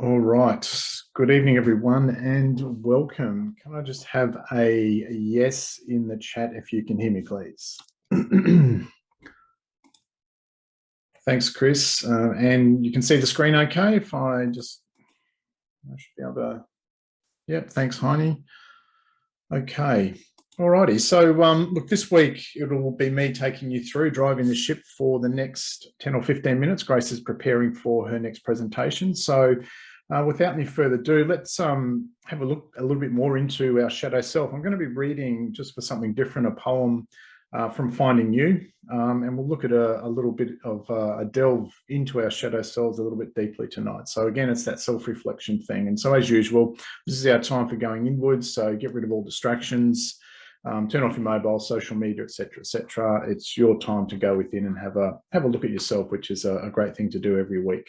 All right. Good evening, everyone, and welcome. Can I just have a yes in the chat if you can hear me, please? Thanks, Chris. Uh, and you can see the screen okay if I just, I should be able to, yep, thanks, Heine. Okay, Alrighty, so um, look, this week it'll be me taking you through driving the ship for the next 10 or 15 minutes. Grace is preparing for her next presentation. So uh, without any further ado, let's um, have a look a little bit more into our shadow self. I'm going to be reading, just for something different, a poem uh, from Finding You, um, and we'll look at a, a little bit of uh, a delve into our shadow selves a little bit deeply tonight. So again, it's that self-reflection thing. And so as usual, this is our time for going inwards. So get rid of all distractions, um, turn off your mobile, social media, etc., etc. It's your time to go within and have a have a look at yourself, which is a, a great thing to do every week.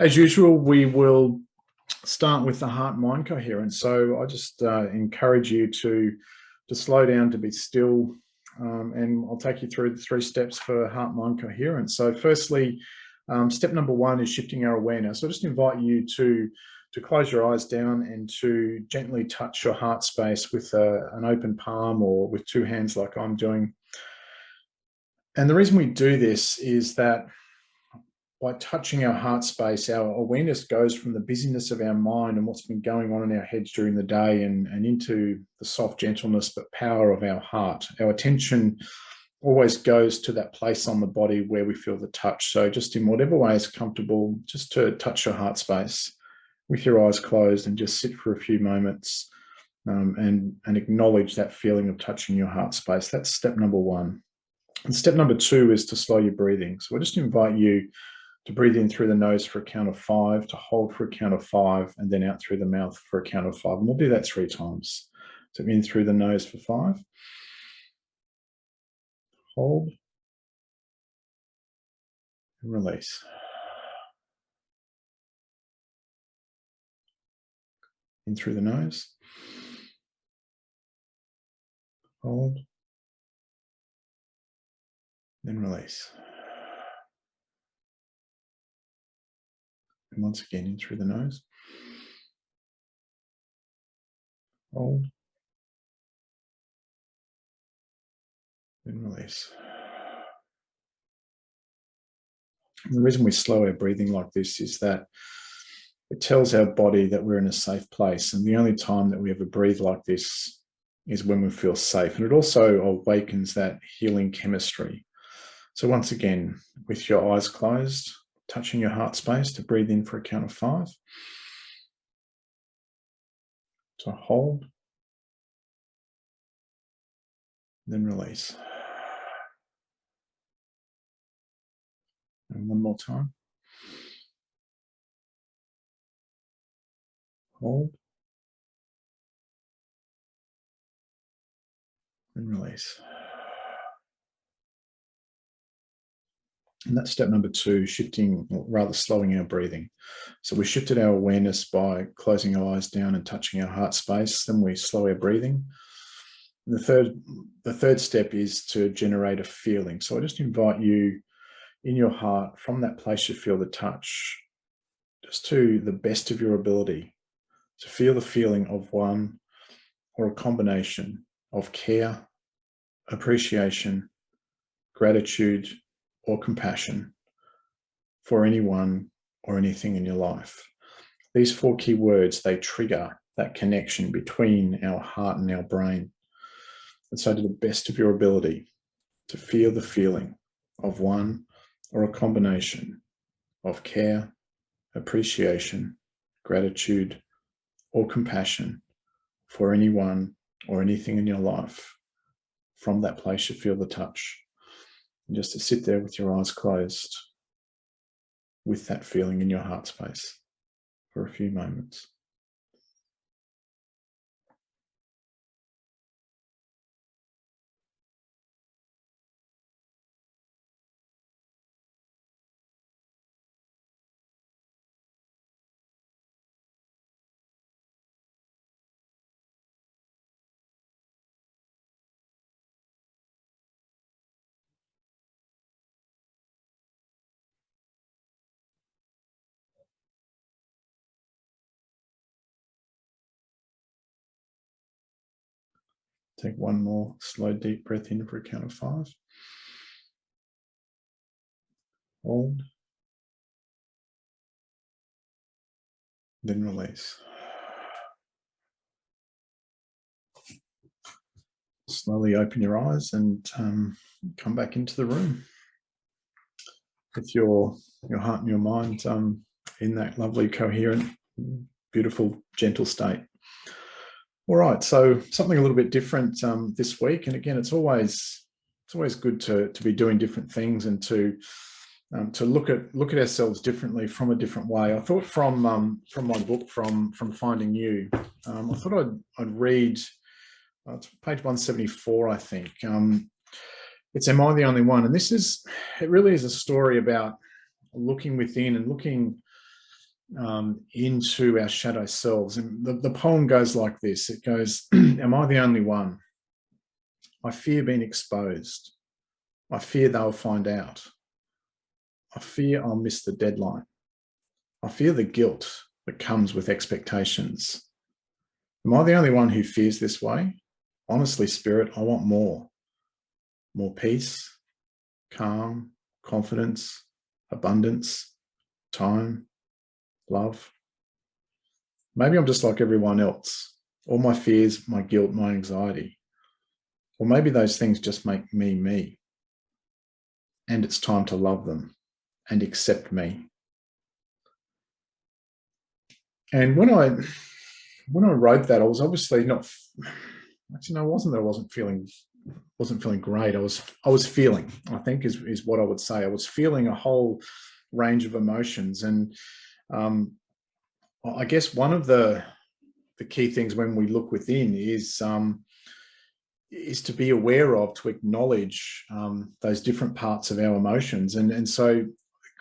As usual, we will start with the heart-mind coherence. So I just uh, encourage you to to slow down, to be still, um, and I'll take you through the three steps for heart-mind coherence. So firstly, um, step number one is shifting our awareness. So I just invite you to to close your eyes down and to gently touch your heart space with a, an open palm or with two hands like I'm doing. And the reason we do this is that by touching our heart space, our awareness goes from the busyness of our mind and what's been going on in our heads during the day and, and into the soft gentleness but power of our heart. Our attention always goes to that place on the body where we feel the touch. So just in whatever way is comfortable, just to touch your heart space with your eyes closed and just sit for a few moments um, and, and acknowledge that feeling of touching your heart space. That's step number one. And step number two is to slow your breathing. So I just invite you to breathe in through the nose for a count of five, to hold for a count of five, and then out through the mouth for a count of five. And we'll do that three times. So in through the nose for five. Hold. And release. in through the nose. Hold. Then release. And once again, in through the nose. Hold. Then release. And the reason we slow our breathing like this is that it tells our body that we're in a safe place. And the only time that we ever breathe like this is when we feel safe. And it also awakens that healing chemistry. So once again, with your eyes closed, touching your heart space to breathe in for a count of five. To hold. Then release. And one more time. hold, and release. And that's step number two, shifting, or rather slowing our breathing. So we shifted our awareness by closing our eyes down and touching our heart space. Then we slow our breathing. And the third, the third step is to generate a feeling. So I just invite you in your heart, from that place you feel the touch, just to the best of your ability, to feel the feeling of one or a combination of care, appreciation, gratitude, or compassion for anyone or anything in your life. These four key words, they trigger that connection between our heart and our brain. And so to the best of your ability to feel the feeling of one or a combination of care, appreciation, gratitude, or compassion for anyone or anything in your life, from that place you feel the touch. And just to sit there with your eyes closed with that feeling in your heart space for a few moments. Take one more slow, deep breath in for a count of five. Hold. Then release. Slowly open your eyes and um, come back into the room with your your heart and your mind um, in that lovely, coherent, beautiful, gentle state. All right, so something a little bit different um, this week, and again, it's always it's always good to to be doing different things and to um, to look at look at ourselves differently from a different way. I thought from um, from my book from from Finding You, um, I thought I'd I'd read uh, page one seventy four, I think. Um, it's Am I the Only One? And this is it really is a story about looking within and looking um, into our shadow selves. And the, the poem goes like this it goes, Am I the only one? I fear being exposed. I fear they'll find out. I fear I'll miss the deadline. I fear the guilt that comes with expectations. Am I the only one who fears this way? Honestly, Spirit, I want more. More peace, calm, confidence, abundance, time, love. Maybe I'm just like everyone else. All my fears, my guilt, my anxiety. Or maybe those things just make me me. And it's time to love them and accept me. And when I when I wrote that, I was obviously not actually no, I wasn't that I wasn't feeling wasn't feeling great. I was I was feeling, I think is is what I would say. I was feeling a whole range of emotions. And um, I guess one of the the key things when we look within is um, is to be aware of, to acknowledge um, those different parts of our emotions. And and so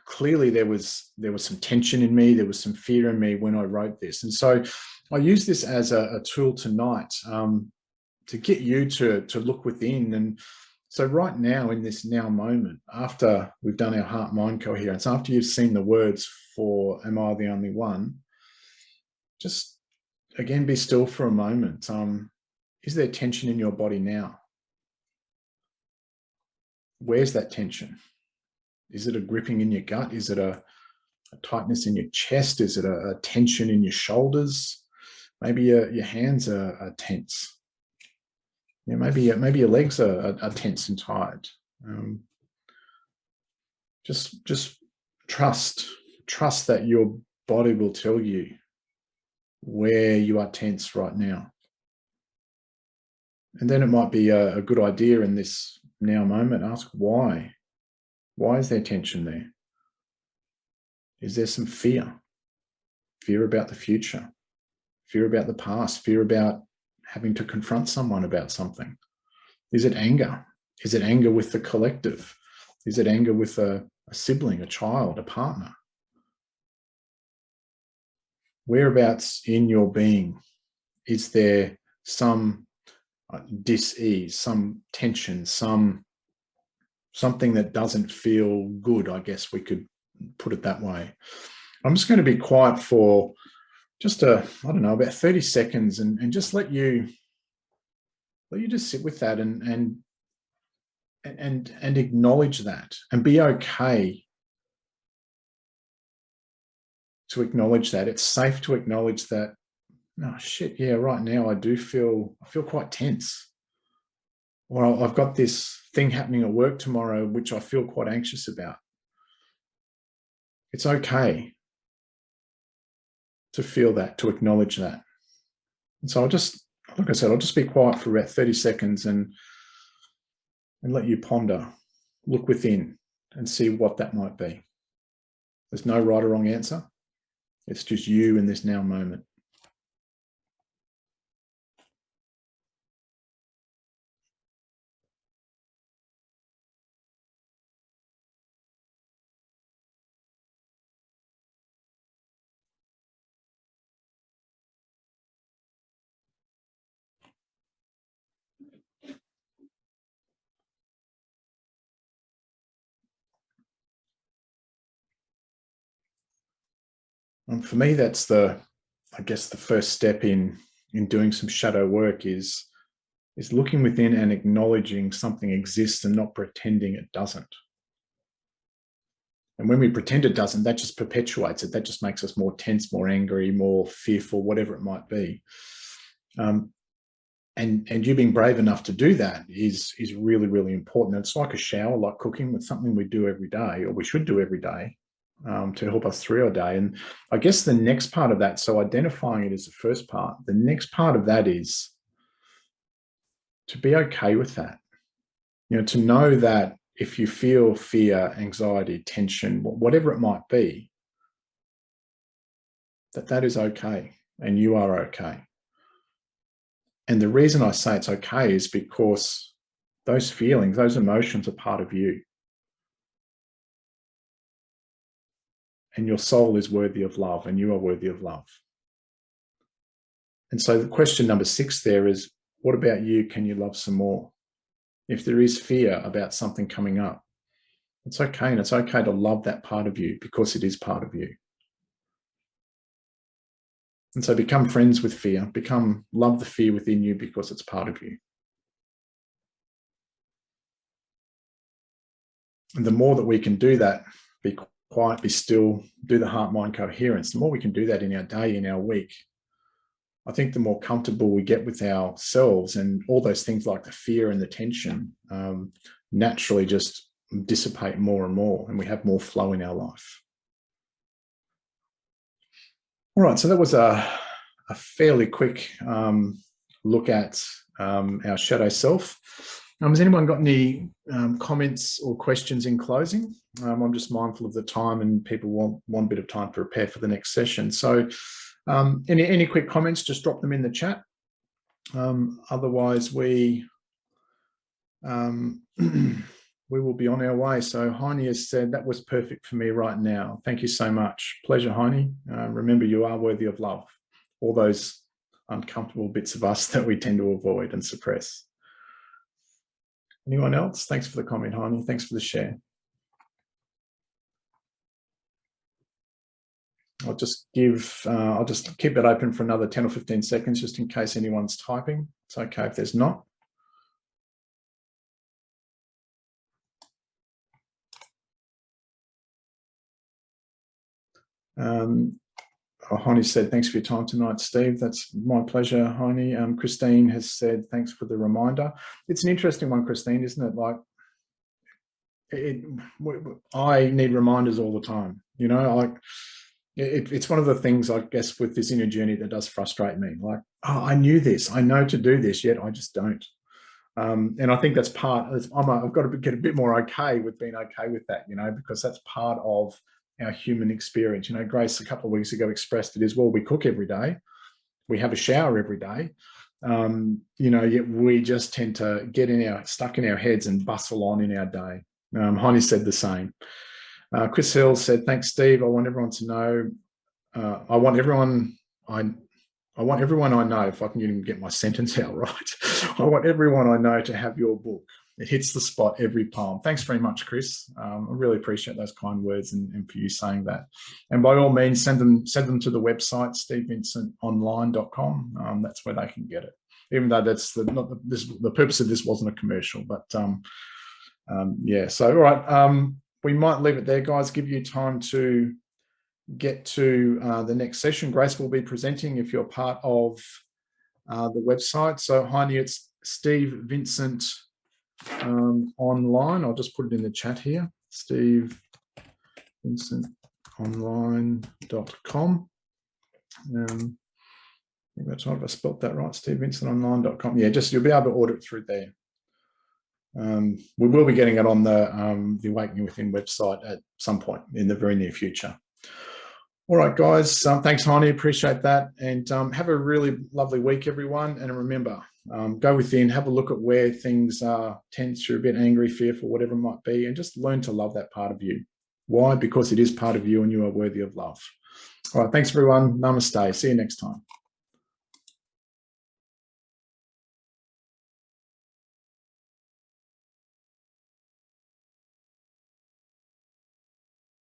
clearly there was there was some tension in me, there was some fear in me when I wrote this. And so I use this as a, a tool tonight um, to get you to to look within and so right now in this now moment, after we've done our heart mind coherence, after you've seen the words for am I the only one, just again be still for a moment. Um, is there tension in your body now? Where's that tension? Is it a gripping in your gut? Is it a, a tightness in your chest? Is it a, a tension in your shoulders? Maybe your, your hands are, are tense. Yeah, maybe maybe your legs are, are, tense and tired. Um, just just trust trust that your body will tell you where you are tense right now. And then it might be a, a good idea in this now moment, ask why. Why is there tension there? Is there some fear? Fear about the future, fear about the past, fear about having to confront someone about something? Is it anger? Is it anger with the collective? Is it anger with a, a sibling, a child, a partner? Whereabouts in your being is there some uh, dis-ease, some tension, some something that doesn't feel good, I guess we could put it that way. I'm just going to be quiet for just a, I don't know, about 30 seconds and, and just let you, let you just sit with that and, and, and, and acknowledge that and be okay to acknowledge that. It's safe to acknowledge that, oh shit, yeah, right now I do feel, I feel quite tense. Or I've got this thing happening at work tomorrow, which I feel quite anxious about. It's okay to feel that, to acknowledge that. And so I'll just, like I said, I'll just be quiet for about 30 seconds and, and let you ponder, look within and see what that might be. There's no right or wrong answer. It's just you in this now moment. And for me, that's the, I guess, the first step in in doing some shadow work is is looking within and acknowledging something exists and not pretending it doesn't. And when we pretend it doesn't, that just perpetuates it. That just makes us more tense, more angry, more fearful, whatever it might be. Um, and and you being brave enough to do that is is really really important. It's like a shower, like cooking. It's something we do every day, or we should do every day, um, to help us through our day. And I guess the next part of that, so identifying it is the first part. The next part of that is to be okay with that. You know, to know that if you feel fear, anxiety, tension, whatever it might be, that that is okay and you are okay. And the reason I say it's okay is because those feelings, those emotions are part of you. And your soul is worthy of love and you are worthy of love. And so the question number six there is, what about you? Can you love some more? If there is fear about something coming up, it's okay. And it's okay to love that part of you because it is part of you. And so become friends with fear, become love the fear within you because it's part of you. And the more that we can do that, be quiet, be still, do the heart-mind coherence, the more we can do that in our day, in our week, I think the more comfortable we get with ourselves and all those things like the fear and the tension um, naturally just dissipate more and more and we have more flow in our life. All right, so that was a, a fairly quick um, look at um, our shadow self. Um, has anyone got any um, comments or questions in closing? Um, I'm just mindful of the time and people want one bit of time to prepare for the next session. So um, any, any quick comments, just drop them in the chat. Um, otherwise, we um, we will be on our way. So Heine has said, that was perfect for me right now. Thank you so much. Pleasure, Heine. Uh, remember, you are worthy of love. All those uncomfortable bits of us that we tend to avoid and suppress. Anyone else? Thanks for the comment, Heine. Thanks for the share. I'll just give, uh, I'll just keep it open for another 10 or 15 seconds, just in case anyone's typing. It's okay if there's not. Um, oh, said, thanks for your time tonight, Steve. That's my pleasure, Heine. Um, Christine has said, thanks for the reminder. It's an interesting one, Christine, isn't it? Like, it, I need reminders all the time, you know, like, it, it's one of the things, I guess, with this inner journey that does frustrate me. Like, oh, I knew this, I know to do this, yet I just don't. Um, and I think that's part, I'm a, I've got to get a bit more okay with being okay with that, you know, because that's part of our human experience. You know, Grace a couple of weeks ago expressed it as well, we cook every day, we have a shower every day, um, you know, yet we just tend to get in our, stuck in our heads and bustle on in our day. Um, Heine said the same. Uh, Chris Hill said, thanks, Steve. I want everyone to know, uh, I want everyone, I, I want everyone I know, if I can even get my sentence out right, I want everyone I know to have your book. It hits the spot every poem. Thanks very much, Chris. Um, I really appreciate those kind words and, and, for you saying that. And by all means, send them send them to the website, stevevincentonline.com. Um, that's where they can get it. Even though that's the not the, this, the purpose of this wasn't a commercial, but um, um yeah. So all right, um, we might leave it there, guys, give you time to get to uh, the next session. Grace will be presenting if you're part of uh, the website. So Heine, it's Steve Vincent um, online. I'll just put it in the chat here. Steve Vincent online.com. Um, I think that's right. If I spelt that right, Steve Vincent online.com. Yeah, just you'll be able to order it through there. Um, we will be getting it on the, um, the Awakening Within website at some point in the very near future. All right, guys, um, thanks, Heine, appreciate that. And um, have a really lovely week, everyone. And remember, um, go within, have a look at where things are tense, you're a bit angry, fearful, whatever it might be, and just learn to love that part of you. Why? Because it is part of you and you are worthy of love. All right, thanks, everyone. Namaste. See you next time.